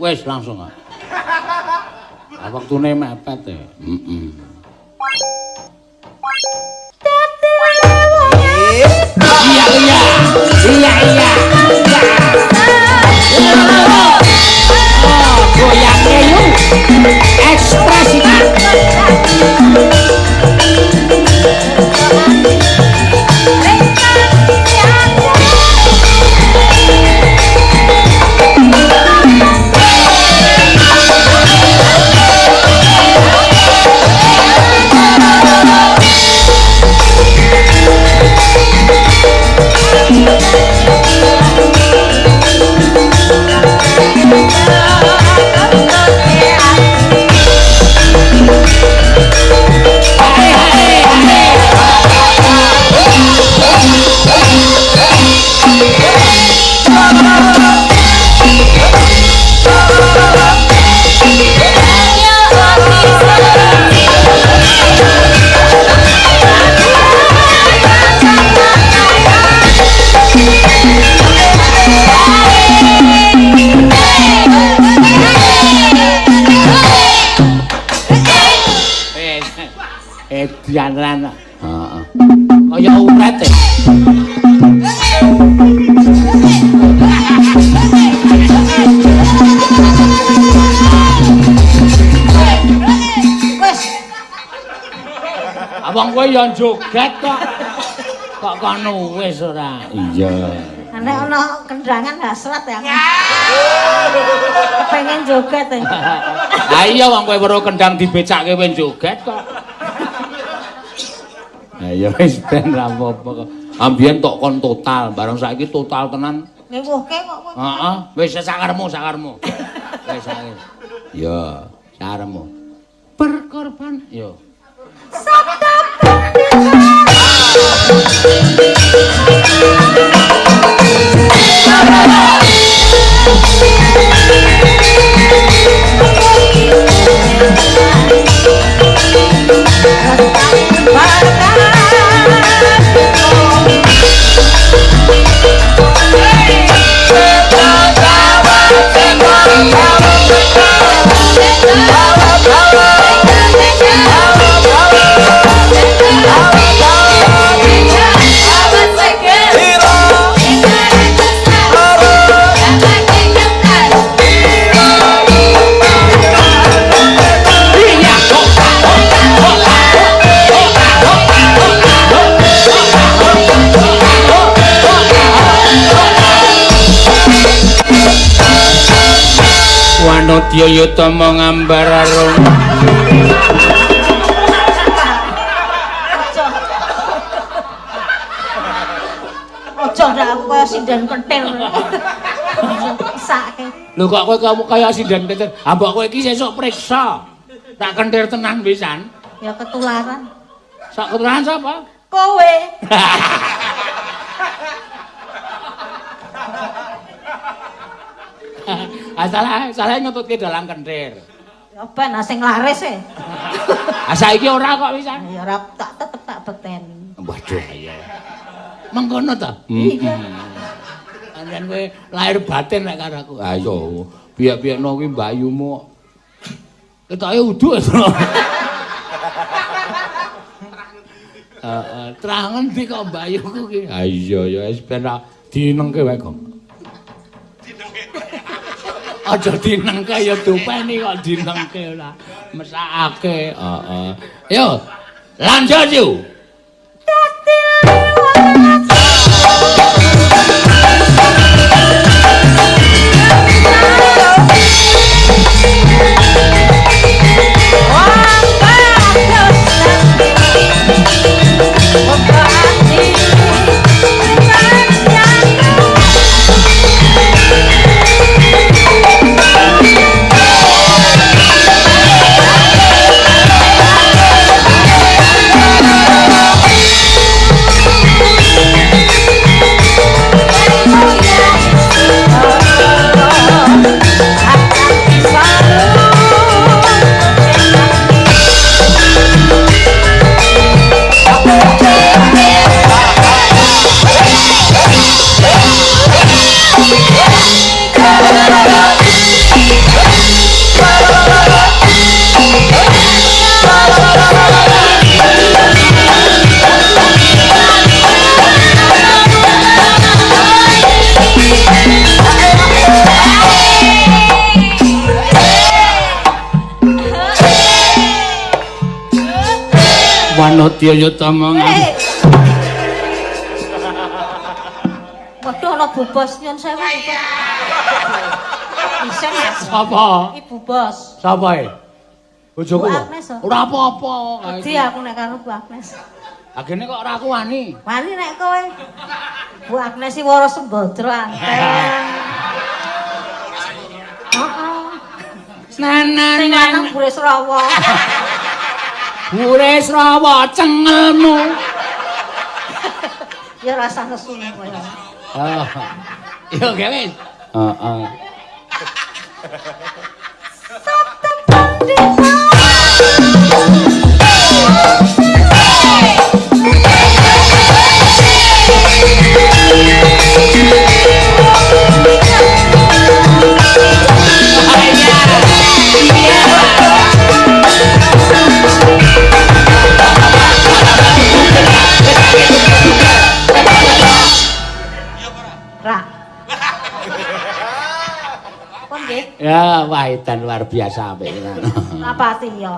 wis langsung ah. Wektune mepet e heeh iya iya. Iya iya. Iya. Eh, dianan. Heeh. Kaya uret e. Wis, Abang kowe ya joget kok. Kok kono wis ora. Iya. nek ana kendangan hasrat ya. Pengen joget. Ah iya wong kowe weruh kendang dibecakke kowe joget kok. Ha ya wis ben ra apa-apa kok. Ambien tok kon total, bareng saiki total tenan. Ngewuhke kok kowe. Heeh, wis sakarmu, sakarmu. Wis sae. Ya, sakarmu. Berkorban, yo. Wanodya yutama ngambar arum. Aja ndak aku kaya sinden kentir. Sake. Lho kok kowe kamu kaya sinden kentir. Ah mbok kowe iki sesuk priksa. Tak kentir tenan pisan. Ya ketularan. Sak ketularan sapa? Kowe. Ah salah, salah nyututke dalam kentir. Ya ben sing laris e. Ah saiki ora kok pisan. Ya ora tak tetep tak beteni. Waduh iya. Mengkono ta? Iya. Anjen kowe lahir batin nek karo aku. Ah iya. Biyak-biyakno kuwi mbayumu. Ketoke uduk. Heeh, terangan ndi kok mbayuku ki? Ah iya ya wis ben dinengke wae kok. Aja dinengke ya dupeni kok dinengke ora mesakake. Heeh. Yo, lanjut yuk. Nadya Yutama. Eh. Waduh ana Bu Bos nyun sewu. Bu. Bisa Mas. Sapa? Ibu Bos. Sapa e? Bojoku Bu lho. Agnes, oh. Ora apa-apa. Wedi aku nek karo Bu Agnes. Agene kok ora aku wani. Wani nek kowe. Bu Agnes iki wara sembodro anteng. Heeh. Nanan Sing lanang Buris Rawa. Bures rawa cengelmu. Ya rasa nesu kowe. Oh. Yo Kevin. Heeh. Ra. Edan luar biasa apik. apa sih ya?